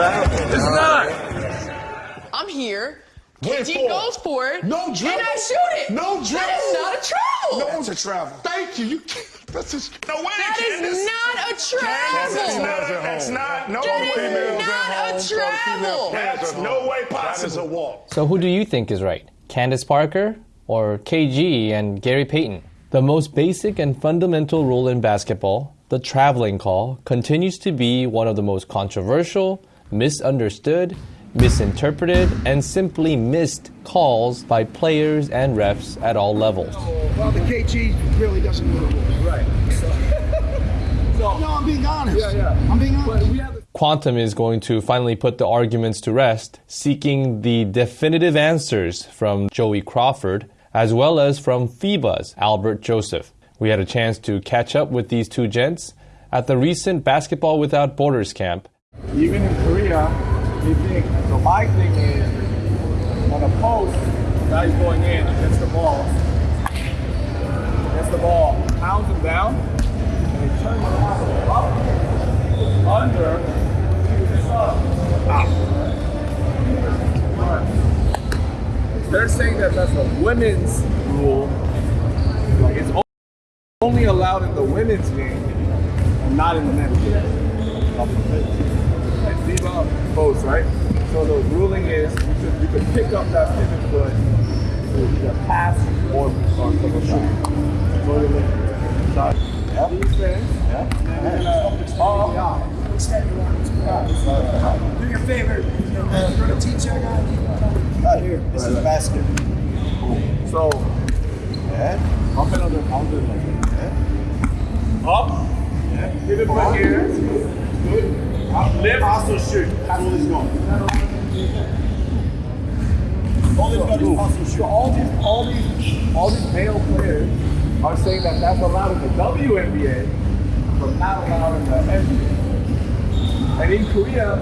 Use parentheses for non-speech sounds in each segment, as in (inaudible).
travel. It's not. I'm here. Went KG for it. goes for it. No And dribble. I shoot it. No That dribble. is not a travel. No, it's a travel. Thank you. You that's just no way. That is not a travel. That's travel. not. That's not. No That is way. not a travel. That's no way possible. That is a walk. So who do you think is right? Candace Parker or KG and Gary Payton? The most basic and fundamental rule in basketball, the traveling call, continues to be one of the most controversial, misunderstood, misinterpreted, and simply missed calls by players and refs at all levels. Well, the KG really doesn't know the rules. Right. (laughs) No, I'm being honest. Yeah, yeah. I'm being honest. Quantum is going to finally put the arguments to rest, seeking the definitive answers from Joey Crawford as well as from FIBA's Albert Joseph. We had a chance to catch up with these two gents at the recent Basketball Without Borders camp. Even in Korea, they think. So my thing is, on a post, guy's going in, against the ball, gets the ball, pounds him down, and he turns up, under, up. They're saying that that's a women's rule. Like it's only allowed in the women's game, and not in the men's game. And right? So the ruling is you could, you could pick up that pivot foot to either pass or, or take a shot. So you look shot. Yeah. Yeah. Extend your arms. Do me a favor. You're going uh, to teach that guy. Here. This is basket. So Yeah. up and under, under, up. Pivot foot here. Good. Lift. Also shoot. All he's going. All is also shoot. all these, all these, all these male players are saying that that's allowed in the WNBA, but not allowed in the NBA. And in Korea,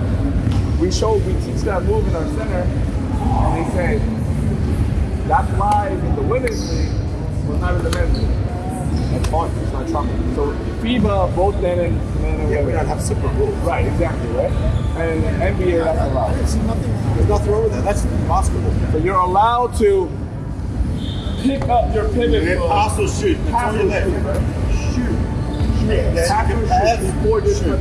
we show, we teach that move in our center, and they say that's live in the women's league, but not in the men's league. That's fun. It's not trouble. So FIBA, both men and and Yeah, we don't have separate rules. Right, exactly, right? And NBA, that's allowed. There's nothing wrong. There's nothing wrong with that. That's basketball. So you're allowed to pick up your pivot And foot. also shoot. That's Pass all left. shoot. Shoot. Yeah, Pass you or pass, shoot before shoot.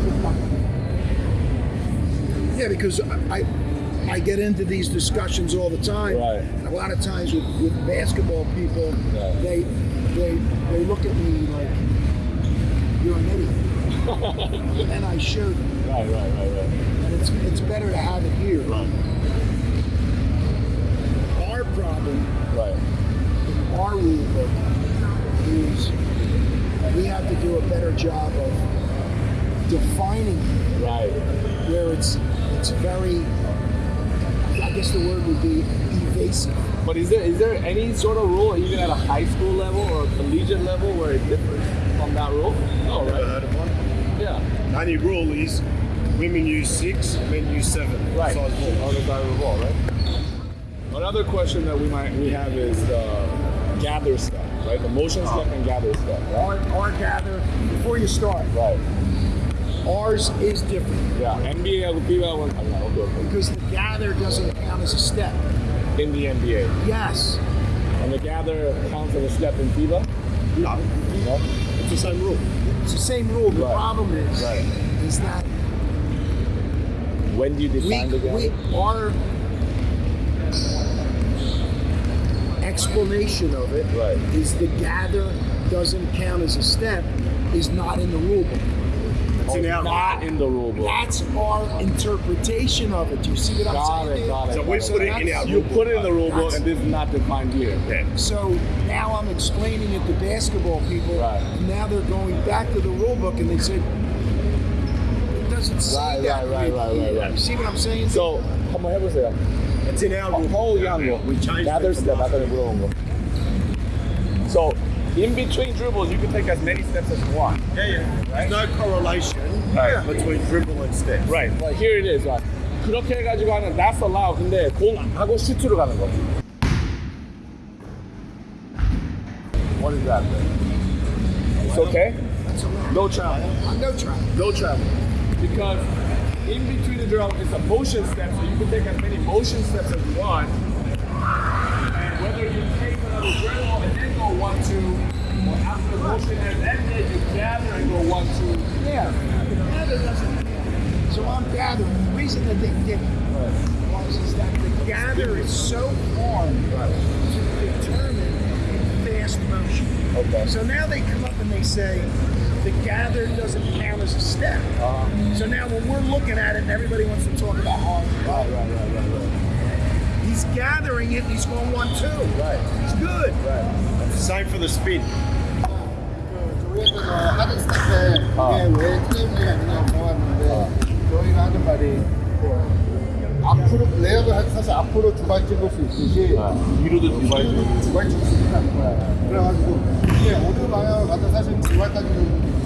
Yeah, because I, I get into these discussions all the time. Right. And a lot of times with, with basketball people, Right. they they they look at me like you're an idiot. (laughs) and I show them. Right, right, right, right. And it's it's better to have it here. Right. Our problem, Right. our rule book, is we have to do a better job of defining Right. where it's it's very I guess the word would be evasive. But is there is there any sort of rule, even at a high school level or a collegiate level, where it differs from that rule? No, Never oh, right? Heard of one. Yeah. The only rule is women use six, men use seven. Right. Size ball. Other side of the ball, right? Another question that we might we have is uh, gather step, right? The motion step and gather step, right? Our, our gather before you start. Right. Ours is different Yeah. NBA algo FIBA one okay, okay. because the gather doesn't count as a step. in the NBA. Yes. And the gather counts as a step in FIBA? No. No? It's the same rule. It's the same rule. The Right. problem is Right. is that When do you we, define the we our explanation of it is Right. the gather doesn't count as a step is not in the rule book it's oh, not in the rule book. That's our interpretation of it. Do you see what got I'm saying? It, got it, so we put it, in You put it in the rule book, and this is not defined here. Okay. So now I'm explaining it to basketball people. Right. Now they're going back to the rule book, and they say it doesn't say right, that. Right, right, right, right, right. You see what I'm saying? So, come on, help us there. It's in our rule. Oh, yeah. Now there's the rule. So in between dribbles, you can take as many steps as you want. Yeah, yeah. There's no correlation Right. between dribble and step. Right. Right. Here it is. Right. 그렇게 해가지고 하는 that's allowed. 근데 공 안 하고 슈트로 가는 거. What is that? Then? It's okay. That's allowed. No travel. Uh, no travel. No travel. Because in between the drill is a motion step, so you can take as many motion steps as you want. And whether you take another drill and then go one, two, or after the ended, you gather and go one, two. Yeah, the gather doesn't count. So I'm gathering. The reason that they did it was is that the gather is so hard to determine in fast motion. Okay. So now they come up and they say the gather doesn't count as a step. Uh-huh. So now when we're looking at it and everybody wants to talk about hard, Right, right, right, right, right. he's gathering it and he's going one two. Right. He's good. Right. Same for the spin. 저희가 하는 스타트 이게 왜 TM이 아니냐 정하는데 저희가 하는 말이 그 앞으로 할- 사실 앞으로 두 발 찍을 수 있듯이 뒤로도 두 발. 두발 찍을 수 있다는 거야. 그래가지고 이게 어느 방향을 가든 사실 두 발까지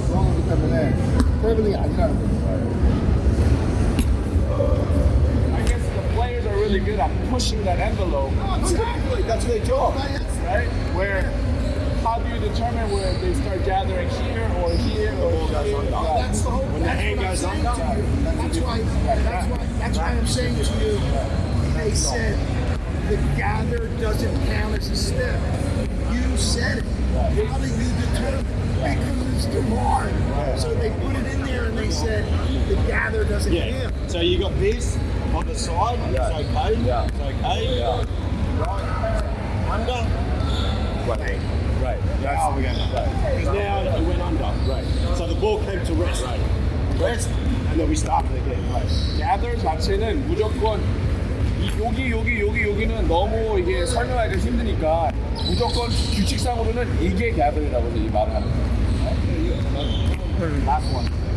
들어간 거기 때문에 트래블링이 아니라는 really good at pushing that envelope. Exactly. That's their job, right? Where, how do you determine where they start gathering here or here or here? That's the whole. When the that's hand what I'm goes you. That's why. That's why. That's why I'm saying to you. They said the gather doesn't count as a step. You said it. How do you determine? Because it's too hard. So they put it in there and they said the gather doesn't Yeah. count. So you got this on the side. Yeah. It's okay. Yeah. It's okay. Right. Under. Right. Right. That's going to Because now it went under. Right. So the ball came to rest. Rest. And then we started again. Right. gather 자체는 무조건 이 여기 여기 여기 여기는 너무 이게 설명하기가 힘드니까 무조건 규칙상으로는 이게 gather이라고 이 말을 하는 거예요. Last one.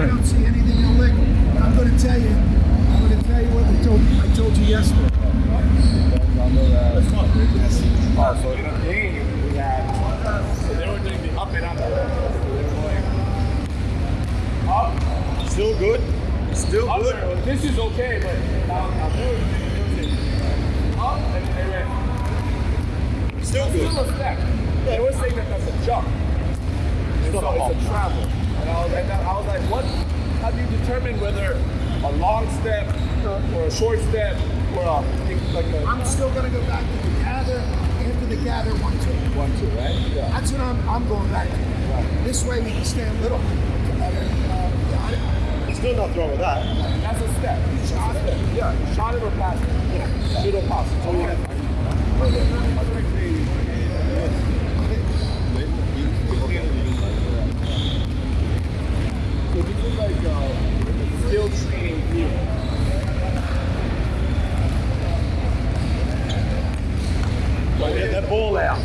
I don't see anything illegal. But I'm going to tell you. I'm going to tell you what I told I told you yesterday. Oh, so in a game we had so they were doing the up and under. So they were going up, Still good. Still under. good. This is okay, but now now they were doing up and then they went Still good. still a step. They were saying that that's a jump. And so it's a travel. And I was, and I was like, what? How do you determine whether a long step or a short step or a like a I'm still going to go back to the gather after the gather one two. one two, right? Yeah. That's what I'm, I'm going back to. This way we can stand little. There's still nothing wrong with that. That's a step. Shot it. Yeah. Shot it or pass it. Yeah. Shoot or pass it. So we have. So this is like uh, skill training here. Get uh, that ball out.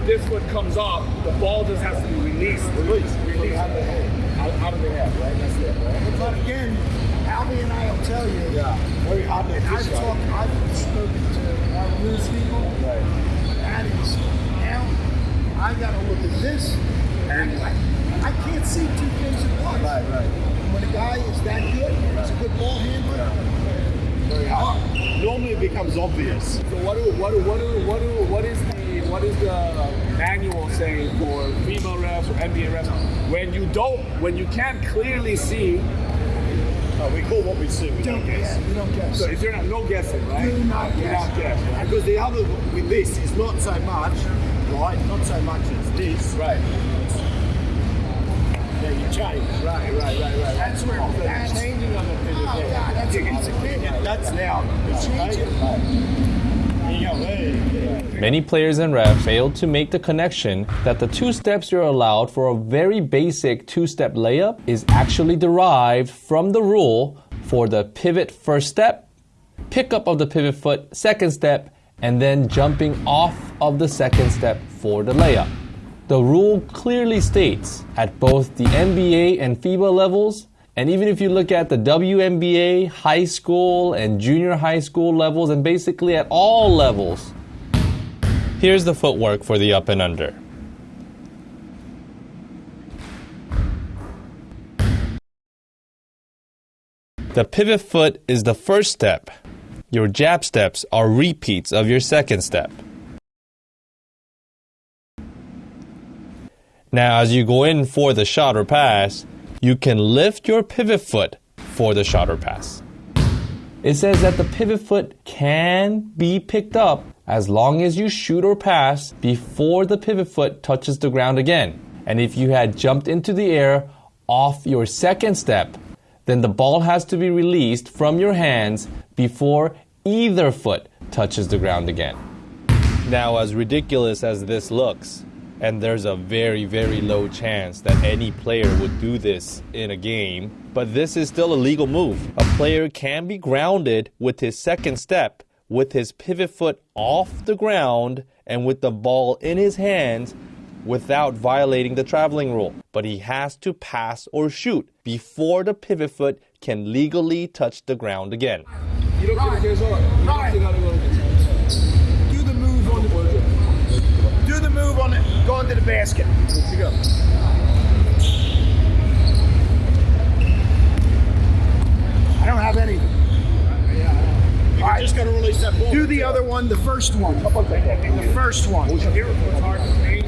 Before this foot comes off, the ball just has to be released. Release. Release. Out, out of the head, right? That's it, right? But again, Albie and I will tell you. Yeah. Very hard to I've right? talked, I've spoken to our news people. Right. That is now. I got to look at this, and I, I can't see two things at once. Right, right. When a guy is that good, he's a good ball handler. Very hard. Normally it becomes obvious. So what do what do what do what do what is the what is the manual saying for FIBA refs or NBA refs when you don't when you can't clearly see? Uh, we call what we see. We don't Don't guess. You don't guess. So if you're not no guessing, right? Do not guess. not guess. Right? Because the other with this is not so much, right? Not so much as this. Right. Yeah, you change. Right. Right. Right. Right. That's where So that's changing on the Many players and refs failed to make the connection that the two steps you're allowed for a very basic two step layup is actually derived from the rule for the pivot first step, pickup of the pivot foot second step, and then jumping off of the second step for the layup. The rule clearly states at both the NBA and FIBA levels, and even if you look at the WNBA, high school, and junior high school levels, and basically at all levels, here's the footwork for the up and under. The pivot foot is the first step. Your jab steps are repeats of your second step. Now, as you go in for the shot or pass, you can lift your pivot foot for the shot or pass. It says that the pivot foot can be picked up as long as you shoot or pass before the pivot foot touches the ground again. And if you had jumped into the air off your second step, then the ball has to be released from your hands before either foot touches the ground again. Now, as ridiculous as this looks, and there's a very, very low chance that any player would do this in a game, but this is still a legal move. A player can be grounded with his second step, with his pivot foot off the ground, and with the ball in his hands without violating the traveling rule. But he has to pass or shoot before the pivot foot can legally touch the ground again. Going to the basket. 지금 I don't have any. All right, just got to release that ball. Do the other one, the first one. The first one. Here, hard for me,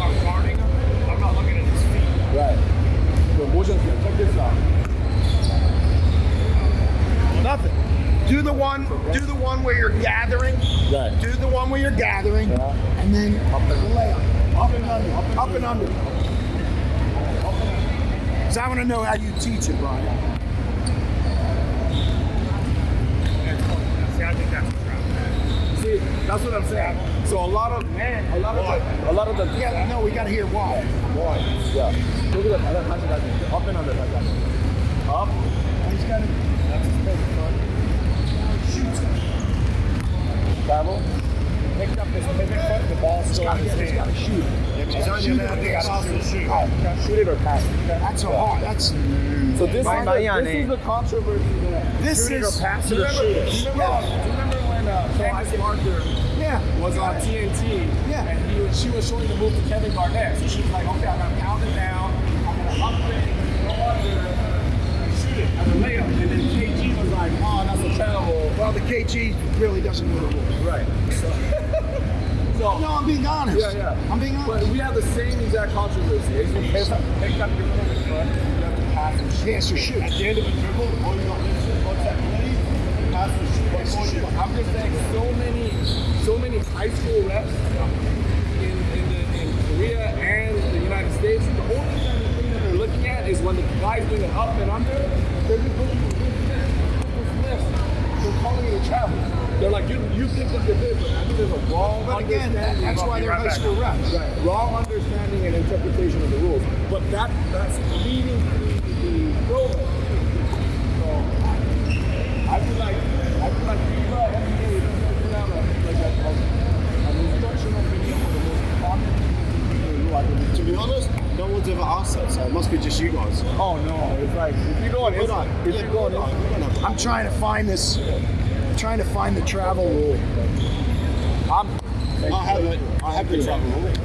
I'm guarding him, I'm not looking at his feet. Right. Check this out. Nothing. Do the one. Do the one where you're gathering. Right. Do the one where you're gathering, Yeah. and then up the layup, up up and under. Up and under. Because I want to know how you teach it, Brian. See, that's what I'm saying. So a lot of man, a lot of the, a lot of the yeah. No, we gotta hear why. Why? Yeah. Look at that. That's up and under. Like that. Up. He's got it. That's his best. Shoot. Travel. Picked up his pivot foot, the ball's still in his He's got to hand. shoot it. He's only allowed to pass or shoot. Shoot it or pass it. That's a hard. That's So this, is Right. the, this is the controversy there. this Shoot it or is. pass Do it you or remember, shoot do you remember, do you remember when uh, Candace Parker Yeah. was on TNT Yeah. and he was, she was showing the move to Kevin Garnett. So she was like, okay, I'm going to pound it down. I'm going to upgrade, go under, and shoot it as a layup. And then KG was like, oh, that's a terrible. Well, the KG really doesn't know the rules. Right. So, No, I'm being honest. Yeah, yeah. I'm being But honest. we have the same exact controversy. As you pick up, pick up your pivot foot, you have to pass and shoot. Pass or shoot. At the end of the dribble, all you got to do is that play, pass and shoot. Pass and shoot. I'm just saying, so many, so many high school reps in in, the, in Korea and the United States. The only thing that they're looking at is when the guy's doing an up and under. They're just looking for good lifts. They're calling it a travel. They're like, you, you picked up your pivot. I think there's a wrong But again, that- understanding. that's why they're high school. Right. Wrong understanding and interpretation of the rules. But that that's leading to the program. So I feel like I feel like FIBA, NBA, we should have a, like a, a, an instructional video for the most common rule. I believe. To be honest, no one's ever asked that, so it must be just you guys. Oh no, it's like if you go on Instagram, if you go on Instagram, I'm trying to find this. I'm trying to find the travel rule. I have it. I have rule.